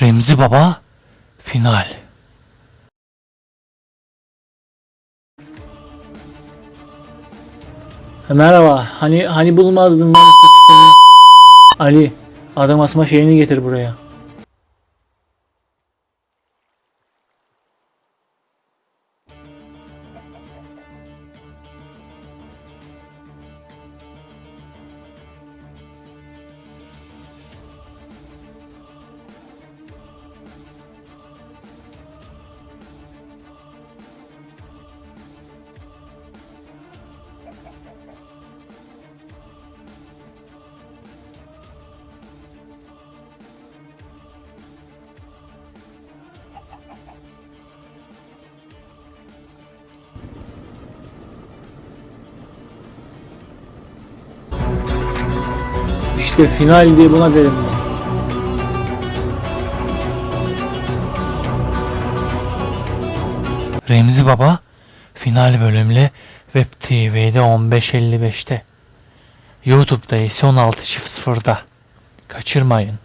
Remzi Baba final. Merhaba. Hani hani bulmazdım ben seni. Ali, adam asma şeyini getir buraya. İşte final diye buna derim ben. Remzi Baba final bölümle Web TV'de 15.55'te. YouTube'da ise 16.00'da. Kaçırmayın.